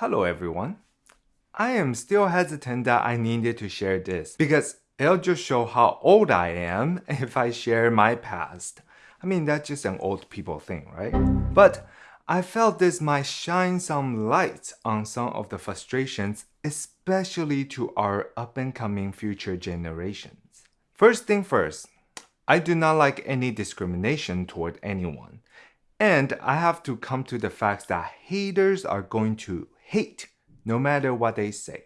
Hello everyone. I am still hesitant that I needed to share this because it'll just show how old I am if I share my past. I mean, that's just an old people thing, right? But I felt this might shine some light on some of the frustrations, especially to our up and coming future generations. First thing first, I do not like any discrimination toward anyone. And I have to come to the fact that haters are going to hate no matter what they say.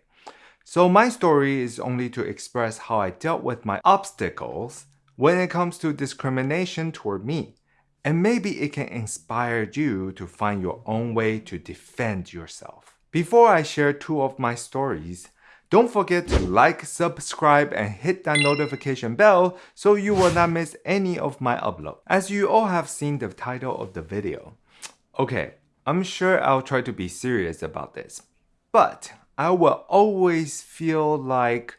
So my story is only to express how I dealt with my obstacles when it comes to discrimination toward me. And maybe it can inspire you to find your own way to defend yourself. Before I share two of my stories, don't forget to like, subscribe, and hit that notification bell so you will not miss any of my upload. As you all have seen the title of the video. Okay, I'm sure I'll try to be serious about this, but I will always feel like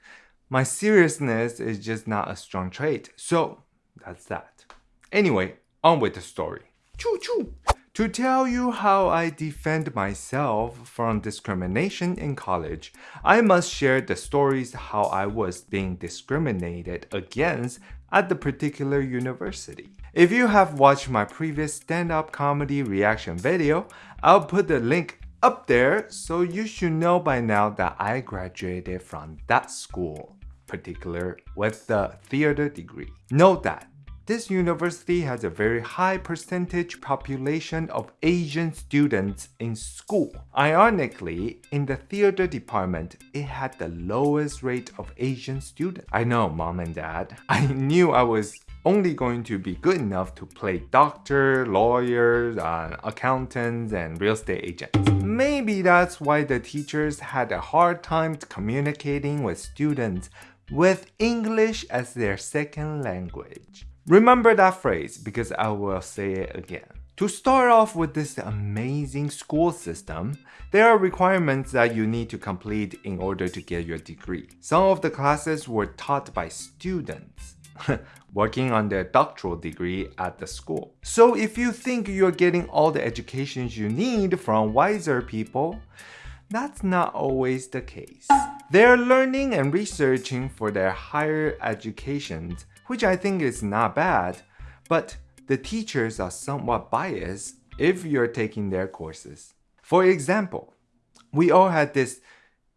my seriousness is just not a strong trait. So that's that. Anyway, on with the story. Choo choo! To tell you how I defend myself from discrimination in college, I must share the stories how I was being discriminated against at the particular university. If you have watched my previous stand-up comedy reaction video, I'll put the link up there so you should know by now that I graduated from that school, particular with the theater degree. Note that this university has a very high percentage population of Asian students in school. Ironically, in the theater department, it had the lowest rate of Asian students. I know, mom and dad. I knew I was only going to be good enough to play doctor, lawyers, uh, accountants, and real estate agents. Maybe that's why the teachers had a hard time communicating with students with English as their second language. Remember that phrase because I will say it again. To start off with this amazing school system, there are requirements that you need to complete in order to get your degree. Some of the classes were taught by students working on their doctoral degree at the school. So if you think you're getting all the educations you need from wiser people, that's not always the case. They're learning and researching for their higher educations which I think is not bad, but the teachers are somewhat biased if you're taking their courses. For example, we all had this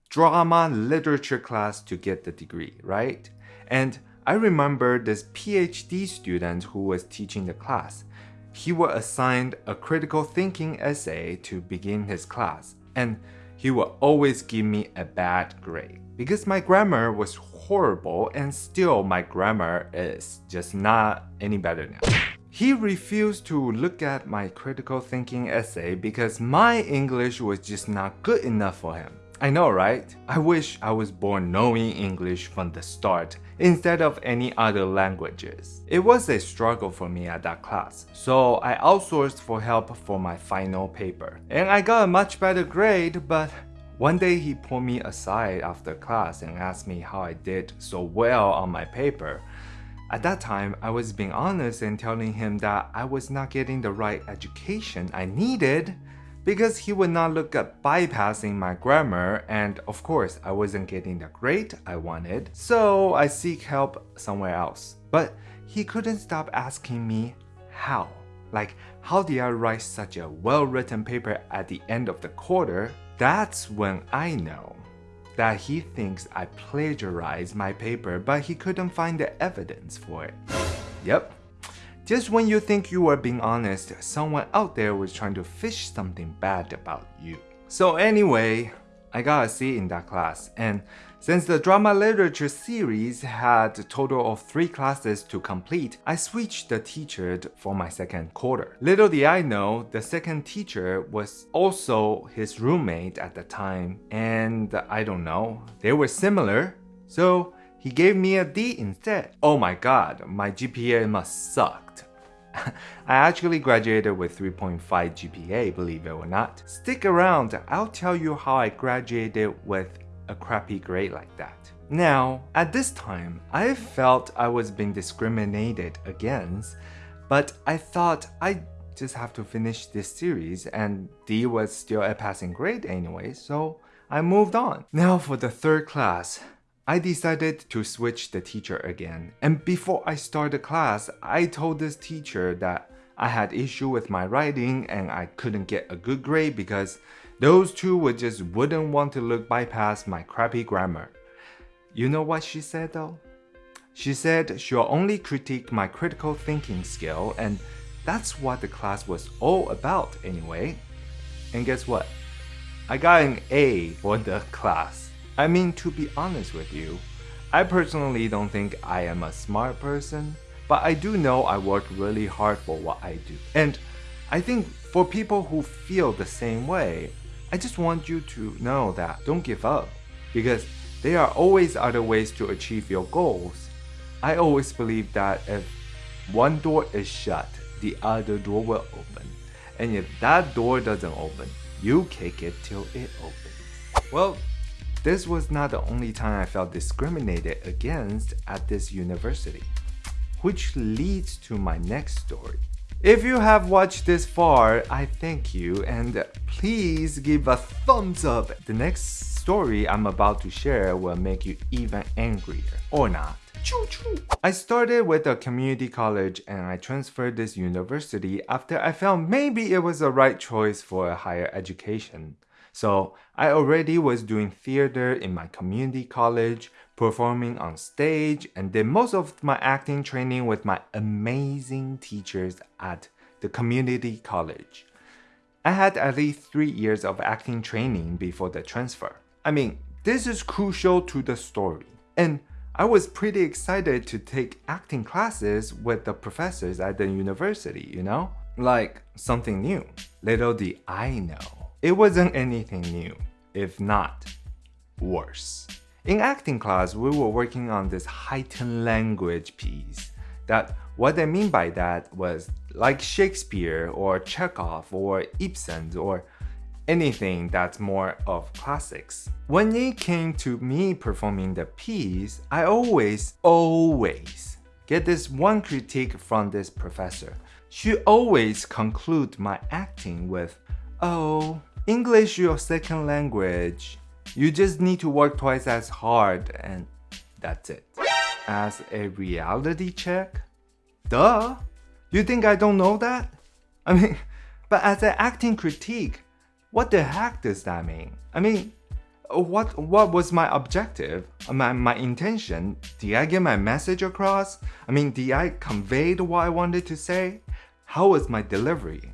drama literature class to get the degree, right? And I remember this PhD student who was teaching the class. He was assigned a critical thinking essay to begin his class, and he would always give me a bad grade because my grammar was horrible and still my grammar is just not any better now. He refused to look at my critical thinking essay because my English was just not good enough for him. I know, right? I wish I was born knowing English from the start instead of any other languages. It was a struggle for me at that class, so I outsourced for help for my final paper. And I got a much better grade, but one day he pulled me aside after class and asked me how I did so well on my paper. At that time, I was being honest and telling him that I was not getting the right education I needed because he would not look at bypassing my grammar and of course I wasn't getting the grade I wanted, so I seek help somewhere else. But he couldn't stop asking me how. Like, how did I write such a well-written paper at the end of the quarter that's when I know that he thinks I plagiarized my paper but he couldn't find the evidence for it. Yep. Just when you think you are being honest, someone out there was trying to fish something bad about you. So anyway, I got a C in that class and since the drama literature series had a total of 3 classes to complete, I switched the teacher for my second quarter. Little did I know, the second teacher was also his roommate at the time and I don't know, they were similar. So he gave me a D instead. Oh my god, my GPA must sucked. I actually graduated with 3.5 GPA, believe it or not. Stick around, I'll tell you how I graduated with a crappy grade like that. Now, at this time, I felt I was being discriminated against, but I thought I just have to finish this series, and D was still a passing grade anyway, so I moved on. Now for the third class. I decided to switch the teacher again. And before I started the class, I told this teacher that I had issue with my writing and I couldn't get a good grade because those two would just wouldn't want to look bypass my crappy grammar. You know what she said though? She said she'll only critique my critical thinking skill and that's what the class was all about anyway. And guess what? I got an A for the class. I mean, to be honest with you, I personally don't think I am a smart person, but I do know I work really hard for what I do. And I think for people who feel the same way, I just want you to know that don't give up because there are always other ways to achieve your goals. I always believe that if one door is shut, the other door will open. And if that door doesn't open, you kick it till it opens. Well, this was not the only time I felt discriminated against at this university. Which leads to my next story. If you have watched this far, I thank you and please give a thumbs up. The next story I'm about to share will make you even angrier, or not. Choo choo. I started with a community college and I transferred this university after I felt maybe it was the right choice for a higher education. So I already was doing theater in my community college, performing on stage, and did most of my acting training with my amazing teachers at the community college. I had at least three years of acting training before the transfer. I mean, this is crucial to the story. And I was pretty excited to take acting classes with the professors at the university, you know? Like something new. Little did I know. It wasn't anything new, if not worse. In acting class, we were working on this heightened language piece. That what I mean by that was like Shakespeare or Chekhov or Ibsen or anything that's more of classics. When it came to me performing the piece, I always, always get this one critique from this professor. She always conclude my acting with, oh, English your second language. You just need to work twice as hard and that's it. As a reality check? Duh! You think I don't know that? I mean, but as an acting critique, what the heck does that mean? I mean, what what was my objective? Uh, my, my intention? Did I get my message across? I mean, did I convey what I wanted to say? How was my delivery?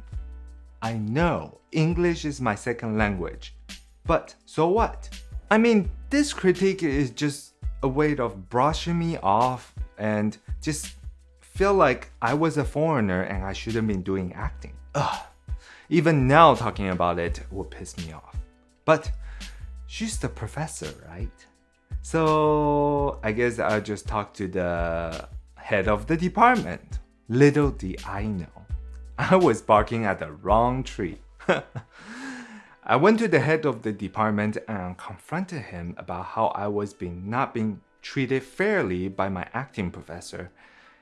I know English is my second language, but so what? I mean, this critique is just a way of brushing me off and just feel like I was a foreigner and I shouldn't be doing acting. Ugh. Even now talking about it will piss me off. But she's the professor, right? So I guess I'll just talk to the head of the department. Little did I know, I was barking at the wrong tree. I went to the head of the department and confronted him about how I was being not being treated fairly by my acting professor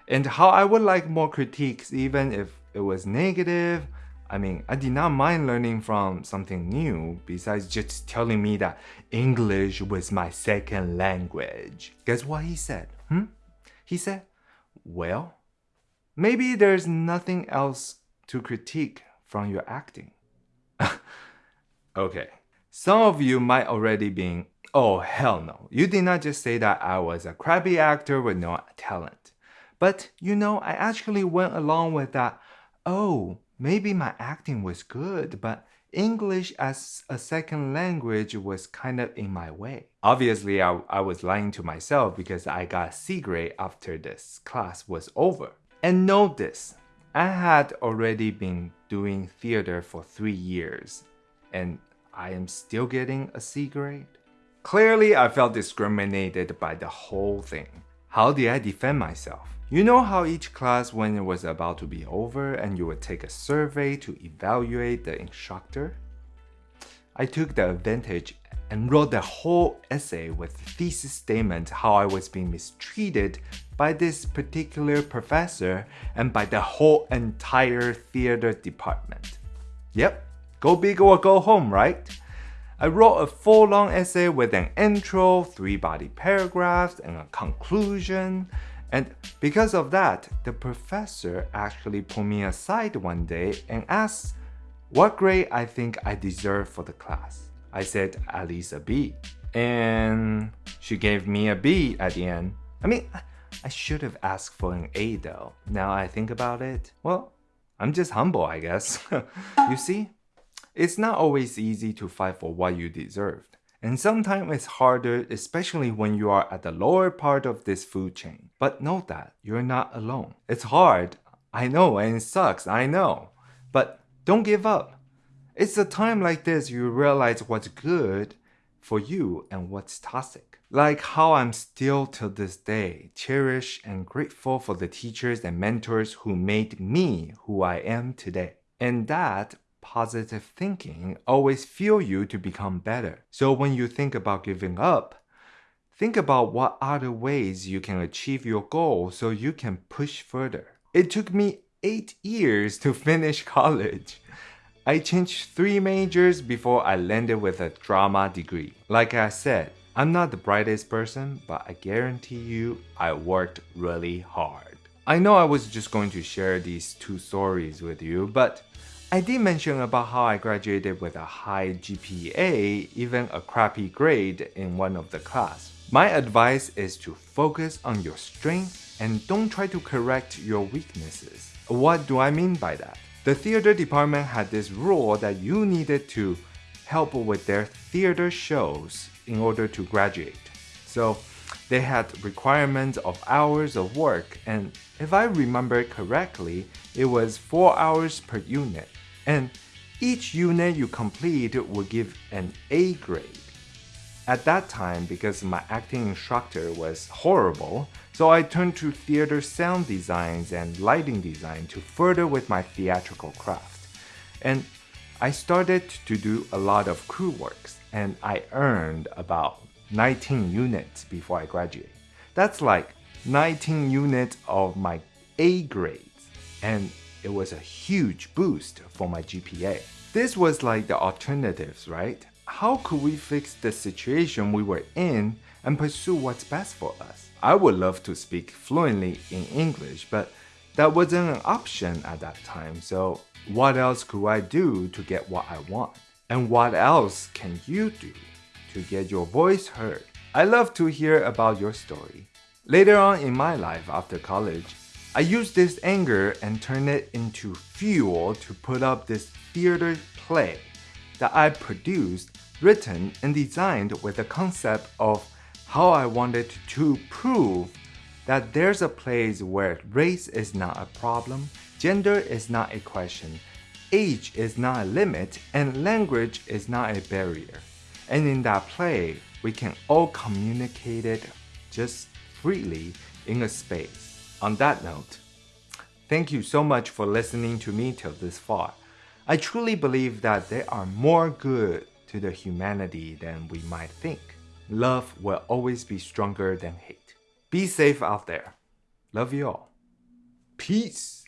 and how I would like more critiques even if it was negative I mean, I did not mind learning from something new besides just telling me that English was my second language. Guess what he said? Hmm? He said, well, maybe there's nothing else to critique from your acting. okay, some of you might already be, oh hell no, you did not just say that I was a crappy actor with no talent. But you know, I actually went along with that, oh, maybe my acting was good, but English as a second language was kind of in my way. Obviously, I, I was lying to myself because I got C grade after this class was over. And note this, I had already been doing theater for three years, and I am still getting a C grade. Clearly, I felt discriminated by the whole thing. How did I defend myself? You know how each class when it was about to be over and you would take a survey to evaluate the instructor? I took the advantage and wrote the whole essay with thesis statement how I was being mistreated by this particular professor and by the whole entire theater department. Yep, go big or go home, right? I wrote a full long essay with an intro, three body paragraphs, and a conclusion. And because of that, the professor actually pulled me aside one day and asked what grade I think I deserve for the class. I said at least a B. And she gave me a B at the end. I mean, I should have asked for an A though. Now I think about it. Well, I'm just humble, I guess. you see, it's not always easy to fight for what you deserved. And sometimes it's harder, especially when you are at the lower part of this food chain. But know that you're not alone. It's hard, I know, and it sucks, I know. But don't give up. It's a time like this you realize what's good for you and what's toxic. Like how I'm still till this day cherish and grateful for the teachers and mentors who made me who I am today. And that positive thinking always fuel you to become better. So when you think about giving up, think about what other ways you can achieve your goal so you can push further. It took me 8 years to finish college. I changed three majors before I landed with a drama degree. Like I said, I'm not the brightest person, but I guarantee you I worked really hard. I know I was just going to share these two stories with you, but I did mention about how I graduated with a high GPA, even a crappy grade in one of the class. My advice is to focus on your strength and don't try to correct your weaknesses. What do I mean by that? The theater department had this rule that you needed to help with their theater shows in order to graduate. So they had requirements of hours of work and if I remember correctly, it was 4 hours per unit. And each unit you complete would give an A grade. At that time, because my acting instructor was horrible, so I turned to theater sound designs and lighting design to further with my theatrical craft. And I started to do a lot of crew works, and I earned about 19 units before I graduated. That's like 19 units of my A grades, and it was a huge boost for my GPA. This was like the alternatives, right? How could we fix the situation we were in and pursue what's best for us? I would love to speak fluently in English, but that wasn't an option at that time, so what else could I do to get what I want? And what else can you do to get your voice heard? I love to hear about your story. Later on in my life after college, I used this anger and turned it into fuel to put up this theater play that I produced written and designed with the concept of how I wanted to prove that there's a place where race is not a problem, gender is not a question, age is not a limit, and language is not a barrier. And in that play, we can all communicate it just freely in a space. On that note, thank you so much for listening to me till this far. I truly believe that there are more good to the humanity than we might think. Love will always be stronger than hate. Be safe out there. Love you all. Peace.